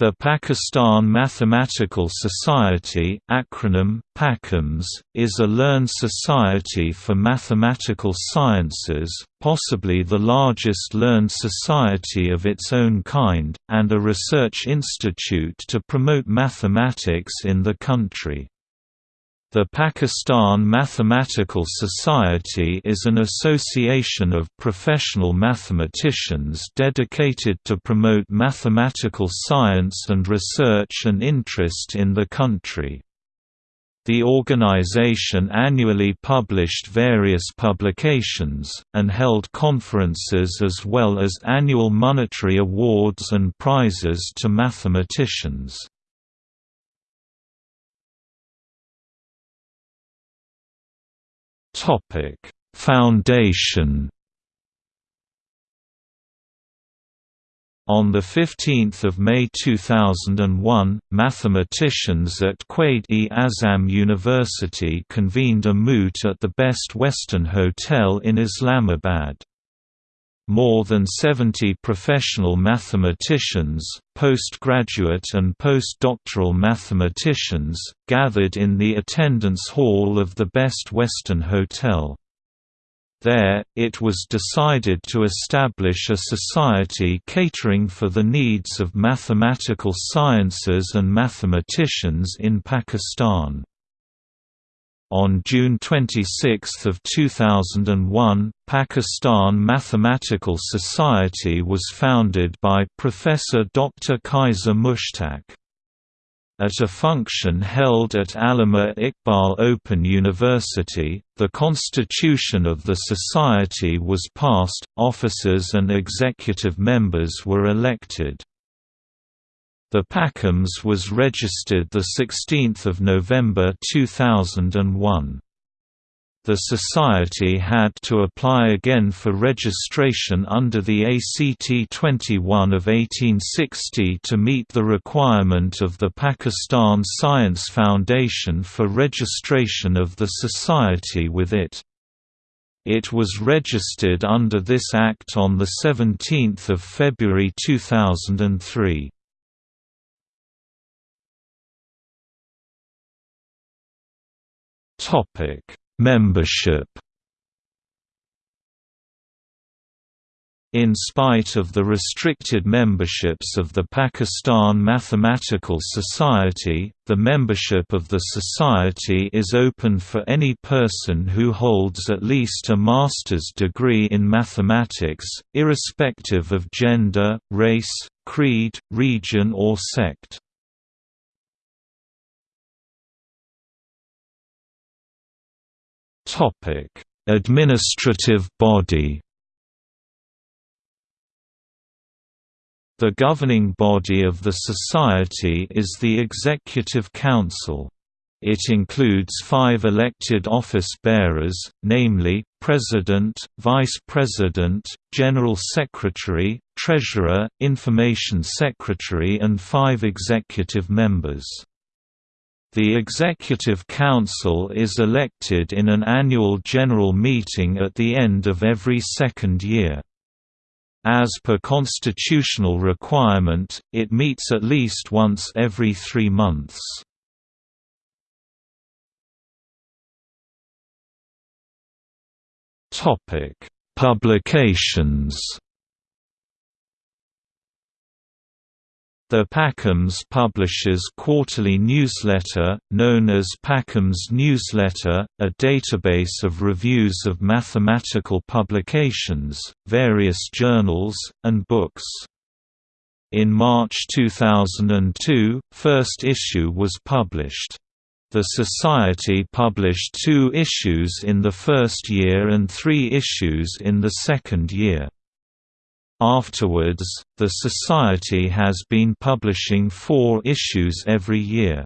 The Pakistan Mathematical Society acronym, PAKAMS, is a learned society for mathematical sciences, possibly the largest learned society of its own kind, and a research institute to promote mathematics in the country. The Pakistan Mathematical Society is an association of professional mathematicians dedicated to promote mathematical science and research and interest in the country. The organization annually published various publications, and held conferences as well as annual monetary awards and prizes to mathematicians. Foundation On 15 May 2001, mathematicians at Quaid-e-Azam University convened a moot at the Best Western Hotel in Islamabad. More than 70 professional mathematicians, postgraduate and postdoctoral mathematicians, gathered in the attendance hall of the Best Western Hotel. There, it was decided to establish a society catering for the needs of mathematical sciences and mathematicians in Pakistan. On June 26, 2001, Pakistan Mathematical Society was founded by Professor Dr. Qaiser Mushtaq. At a function held at Allama Iqbal Open University, the constitution of the society was passed, officers and executive members were elected. The PAKAMS was registered 16 November 2001. The Society had to apply again for registration under the ACT 21 of 1860 to meet the requirement of the Pakistan Science Foundation for registration of the Society with it. It was registered under this Act on 17 February 2003. Topic: Membership. In spite of the restricted memberships of the Pakistan Mathematical Society, the membership of the society is open for any person who holds at least a master's degree in mathematics, irrespective of gender, race, creed, region or sect. Administrative body. The governing body of the Society is the Executive Council. It includes five elected office bearers, namely, President, Vice President, General Secretary, Treasurer, Information Secretary and five executive members. The Executive Council is elected in an annual general meeting at the end of every second year. As per constitutional requirement, it meets at least once every three months. Publications The PAKAMS publishes quarterly newsletter, known as PAKAMS Newsletter, a database of reviews of mathematical publications, various journals, and books. In March 2002, first issue was published. The Society published two issues in the first year and three issues in the second year. Afterwards, the Society has been publishing four issues every year.